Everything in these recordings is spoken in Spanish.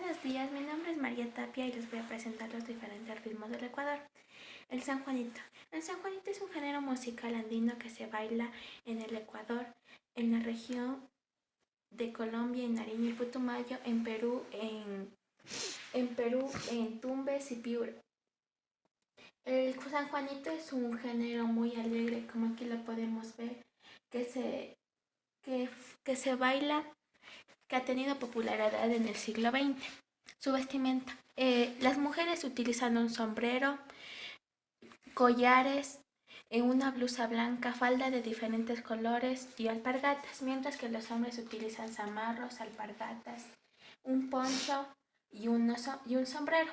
Buenos días, mi nombre es María Tapia y les voy a presentar los diferentes ritmos del Ecuador. El San Juanito. El San Juanito es un género musical andino que se baila en el Ecuador, en la región de Colombia, en Nariño y Putumayo, en Perú, en, en Perú, en Tumbes y Piura. El San Juanito es un género muy alegre, como aquí lo podemos ver, que se, que, que se baila que ha tenido popularidad en el siglo XX. Su vestimenta. Eh, las mujeres utilizan un sombrero, collares, en una blusa blanca, falda de diferentes colores y alpargatas, mientras que los hombres utilizan zamarros, alpargatas, un poncho y, y un sombrero.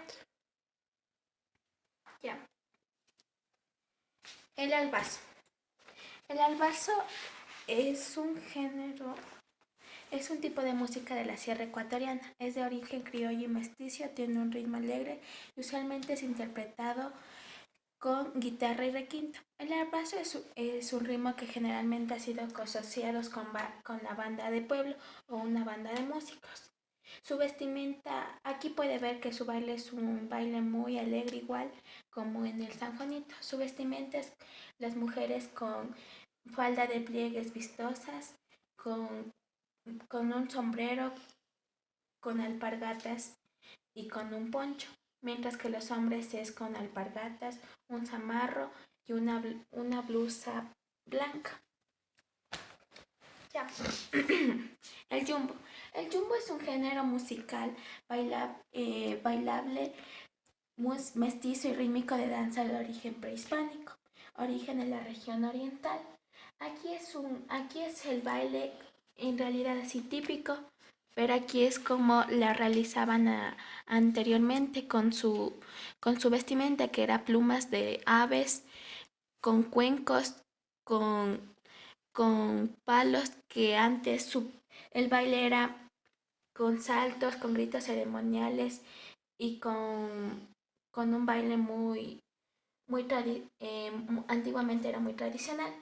Ya. El albazo. El albazo es un género es un tipo de música de la sierra ecuatoriana. Es de origen criollo y mestizo, tiene un ritmo alegre y usualmente es interpretado con guitarra y requinto. El arpazo es, un ritmo que generalmente ha sido asociado con, con la banda de pueblo o una banda de músicos. Su vestimenta, aquí puede ver que su baile es un baile muy alegre igual como en el San Juanito. Su vestimenta es las mujeres con falda de pliegues vistosas, con con un sombrero, con alpargatas y con un poncho, mientras que los hombres es con alpargatas, un zamarro y una, una blusa blanca. Ya. El jumbo. El jumbo es un género musical eh, bailable, mestizo y rítmico de danza de origen prehispánico, origen en la región oriental. Aquí es, un, aquí es el baile en realidad así típico, pero aquí es como la realizaban anteriormente con su, con su vestimenta, que era plumas de aves, con cuencos, con, con palos, que antes su, el baile era con saltos, con gritos ceremoniales y con, con un baile muy, muy eh, antiguamente era muy tradicional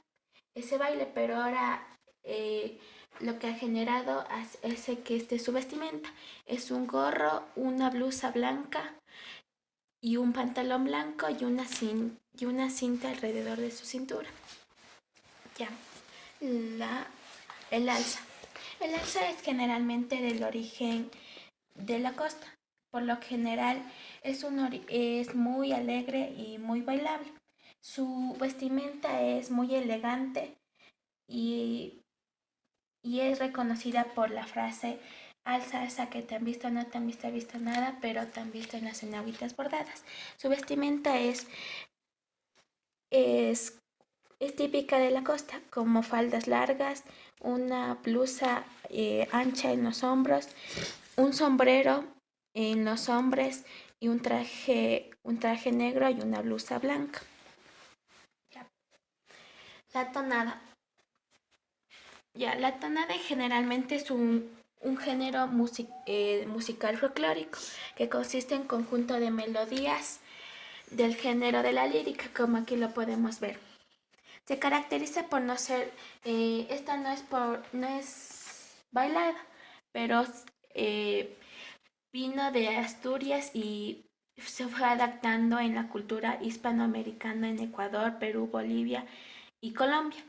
ese baile, pero ahora eh, lo que ha generado es que este, su vestimenta es un gorro, una blusa blanca y un pantalón blanco y una, y una cinta alrededor de su cintura. Ya, la, el alza. El alza es generalmente del origen de la costa. Por lo general es, un, es muy alegre y muy bailable. Su vestimenta es muy elegante y y es reconocida por la frase alza esa que te han visto, no te han visto, visto nada, pero te han visto en las enaguitas bordadas. Su vestimenta es, es, es típica de la costa, como faldas largas, una blusa eh, ancha en los hombros, un sombrero en los hombres y un traje, un traje negro y una blusa blanca. La tonada. Ya, la tonada generalmente es un, género eh, musical folclórico que consiste en conjunto de melodías del género de la lírica, como aquí lo podemos ver. Se caracteriza por no ser, eh, esta no es, por, no es bailada, pero eh, vino de Asturias y se fue adaptando en la cultura hispanoamericana en Ecuador, Perú, Bolivia y Colombia.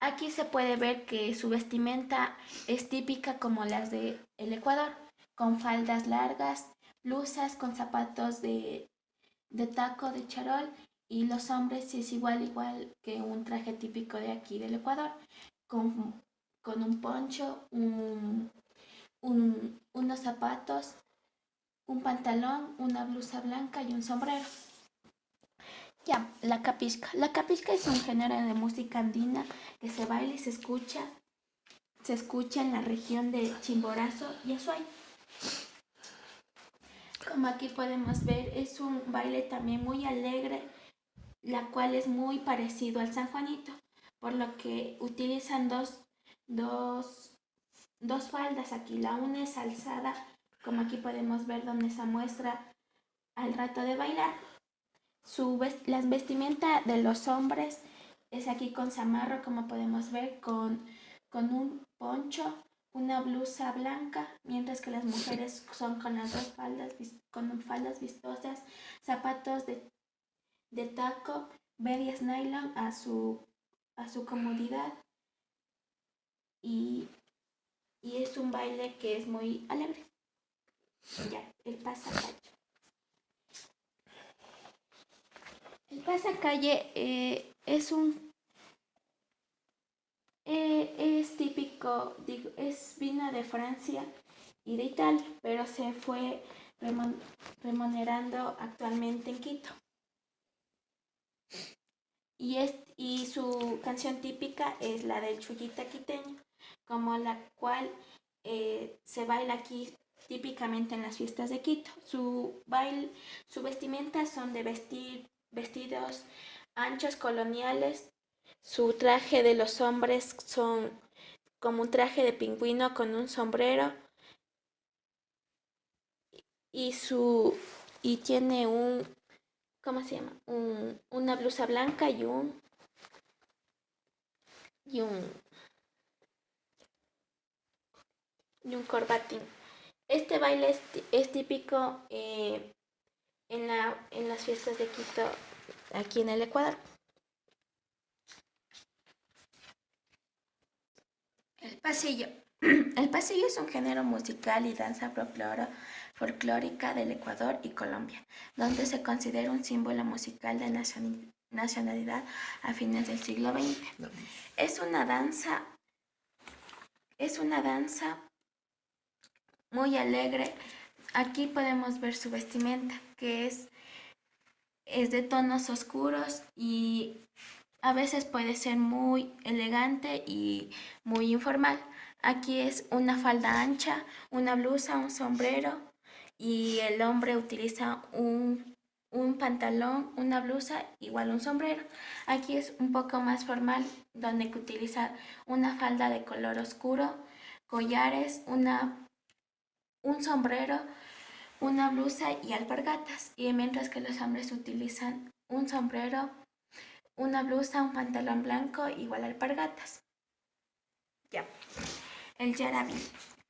Aquí se puede ver que su vestimenta es típica como las de Ecuador, con faldas largas, blusas con zapatos de, taco de charol y los hombres es igual igual que un traje típico de aquí del Ecuador, con, un poncho, unos zapatos, un pantalón, una blusa blanca y un sombrero. Ya, la capisca. La capisca es un género de música andina que se baila y se escucha, se escucha en la región de Chimborazo y Azuay. Como aquí podemos ver, es un baile también muy alegre, la cual es muy parecido al San Juanito, por lo que utilizan dos, dos, dos faldas aquí. La una es alzada, como aquí podemos ver donde se muestra al rato de bailar su las vestimenta de los hombres es aquí con zamarro, como podemos ver, con, con un poncho, una blusa blanca, mientras que las mujeres son con las dos faldas, con faldas vistosas, zapatos de, de taco, medias nylon a su, a su comodidad y, y es un baile que es muy alegre. Ya, el pasacalle. Pasacalle eh, es un eh, es típico, digo, es vino de Francia y de Italia, pero se fue remunerando actualmente en Quito. Y, es, y su canción típica es la del chullita quiteño, como la cual eh, se baila aquí típicamente en las fiestas de Quito. Su baile, su vestimenta son de vestir, vestidos anchos coloniales su traje de los hombres son como un traje de pingüino con un sombrero y su y tiene un ¿cómo se llama? Un, una blusa blanca y un y un y un corbatín. Este baile es, típico eh, en, la, en las fiestas de Quito, aquí en el Ecuador. El pasillo. El pasillo es un género musical y danza folclórica del Ecuador y Colombia, donde se considera un símbolo musical de nacionalidad a fines del siglo XX. Es una danza, es una danza muy alegre. Aquí podemos ver su vestimenta, que es, es de tonos oscuros y a veces puede ser muy elegante y muy informal. Aquí es una falda ancha, una blusa, un sombrero y el hombre utiliza un, pantalón, una blusa, igual un sombrero. Aquí es un poco más formal, donde utiliza una falda de color oscuro, collares, una, un sombrero, una blusa y alpargatas. Y mientras que los hombres utilizan un sombrero, una blusa, un pantalón blanco, igual alpargatas. Ya. El yarabí.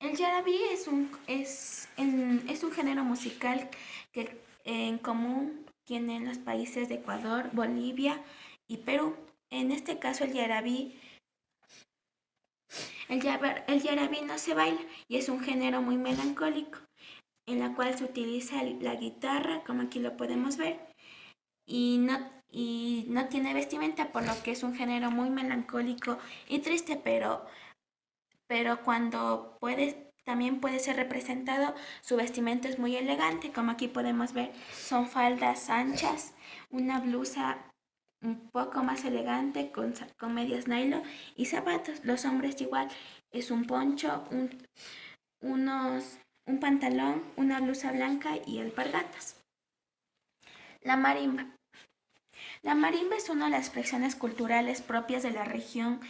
El yarabí es un, es, es un género musical que en común tienen los países de Ecuador, Bolivia y Perú. En este caso el yarabí el, el yarabí no se baila y es un género muy melancólico en la cual se utiliza la guitarra, como aquí lo podemos ver, y no, y no tiene vestimenta, por lo que es un género muy melancólico y triste, pero, pero cuando puede, también puede ser representado, su vestimenta es muy elegante, como aquí podemos ver, son faldas anchas, una blusa un poco más elegante con, con medias nylon y zapatos. Los hombres igual, es un poncho, un, unos, un pantalón, una blusa blanca y alpargatas. La marimba. La marimba es una de las expresiones culturales propias de la región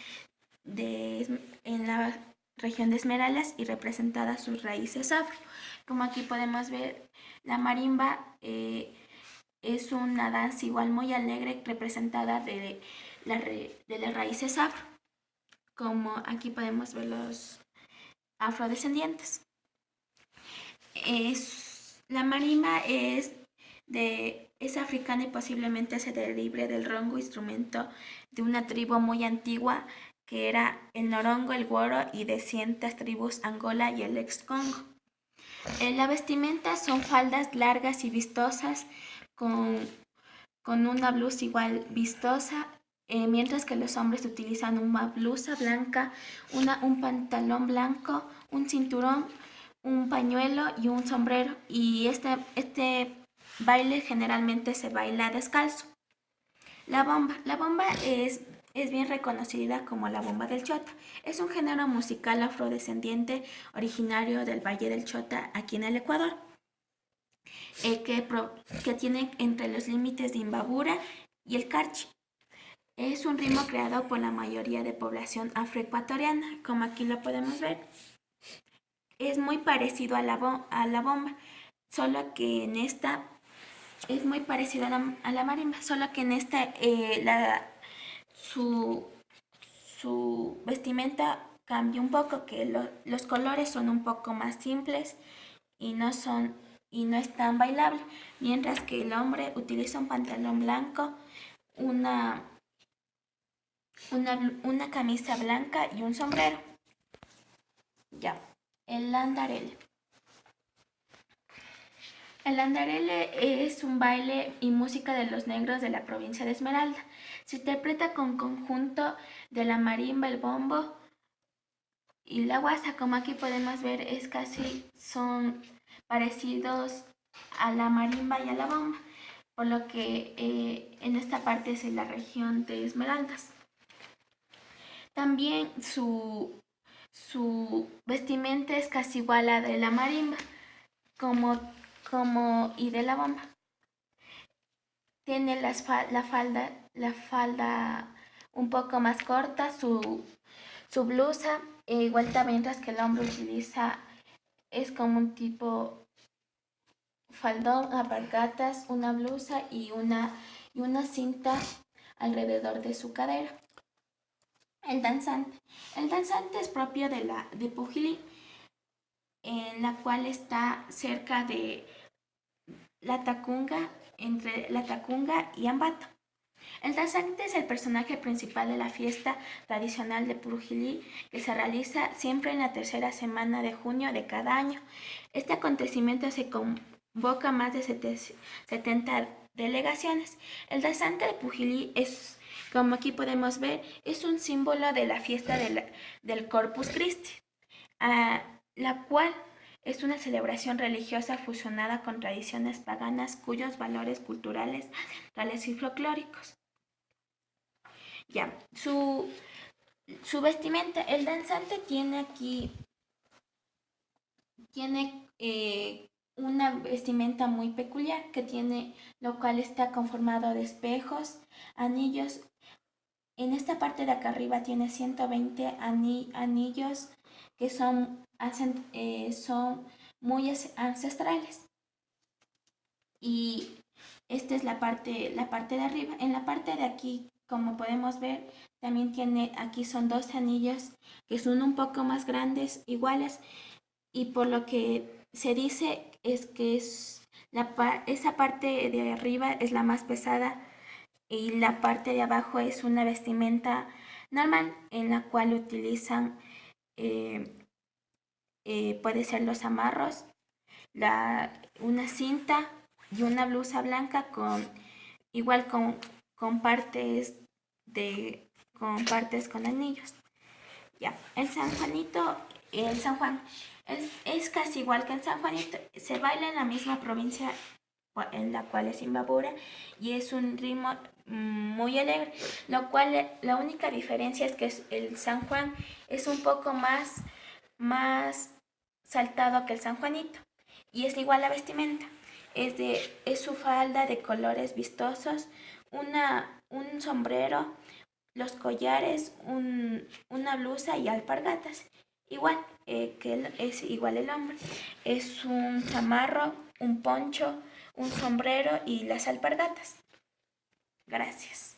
de, en la región de Esmeraldas y representada sus raíces afro. Como aquí podemos ver, la marimba eh, es una danza igual muy alegre representada de, las raíces afro. Como aquí podemos ver los afrodescendientes. Es, la marimba es de es africana y posiblemente se derive del rongo, instrumento de una tribu muy antigua que era el norongo, el guoro y de cientas tribus Angola y el ex-Congo. En la vestimenta son faldas largas y vistosas con, con una blusa igual vistosa, eh, mientras que los hombres utilizan una blusa blanca, una, un pantalón blanco, un cinturón, un pañuelo y un sombrero. Y este, este baile generalmente se baila descalzo. La bomba. La bomba es, es bien reconocida como la bomba del Chota. Es un género musical afrodescendiente originario del Valle del Chota aquí en el Ecuador. Eh, que, que tiene entre los límites de Imbabura y el Carchi. Es un ritmo creado por la mayoría de población afroecuatoriana, como aquí lo podemos ver. Es muy parecido a la, a la bomba, solo que en esta es muy parecida a la, marimba, solo que en esta eh, la, su, su vestimenta cambia un poco, que los colores son un poco más simples y no son y no es tan bailable, mientras que el hombre utiliza un pantalón blanco, una, una, una camisa blanca y un sombrero. Ya, el andarele. El andarele es un baile y música de los negros de la provincia de Esmeralda. Se interpreta con conjunto de la marimba, el bombo y la guasa. Como aquí podemos ver, es casi, son parecidos a la marimba y a la bomba, por lo que eh, en esta parte es en la región de Esmeraldas. También su, su vestimenta es casi igual a la de la marimba como, como y de la bomba. Tiene la falda, la falda un poco más corta, su, su blusa, e igual también mientras que el hombre utiliza es como un tipo faldón, apargatas, una blusa y una, y una cinta alrededor de su cadera. El danzante. El danzante es propio de la de Pujilí, en la cual está cerca de la Tacunga, entre la Tacunga y Ambato. El danzante es el personaje principal de la fiesta tradicional de Purujilí que se realiza siempre en la tercera semana de junio de cada año. Este acontecimiento se convoca más de 70 delegaciones. El danzante de Pujilí es, como aquí podemos ver, es un símbolo de la fiesta del Corpus Christi, la cual es una celebración religiosa fusionada con tradiciones paganas cuyos valores culturales, tales y folclóricos. Ya, su, su vestimenta, el danzante tiene aquí, tiene eh, una vestimenta muy peculiar que tiene, lo cual está conformado de espejos, anillos. En esta parte de acá arriba tiene 120 anillos que son, eh, son muy ancestrales. Y esta es la parte, la parte de arriba. En la parte de aquí como podemos ver, también tiene, aquí son dos anillos que son un poco más grandes, iguales, y por lo que se dice es que es la, esa parte de arriba es la más pesada y la parte de abajo es una vestimenta normal en la cual utilizan, eh, eh, puede ser los amarros, la, una cinta y una blusa blanca con igual con con partes de con partes con anillos. Ya, el San Juanito, el San Juan es, casi igual que el San Juanito, se baila en la misma provincia en la cual es Imbabura y es un ritmo muy alegre, lo cual la única diferencia es que el San Juan es un poco más, más saltado que el San Juanito y es igual la vestimenta, es, de, es su falda de colores vistosos, una, un sombrero, los collares, una blusa y alpargatas. Igual eh, que es igual el hombre. Es un chamarro, un poncho, un sombrero y las alpargatas. Gracias.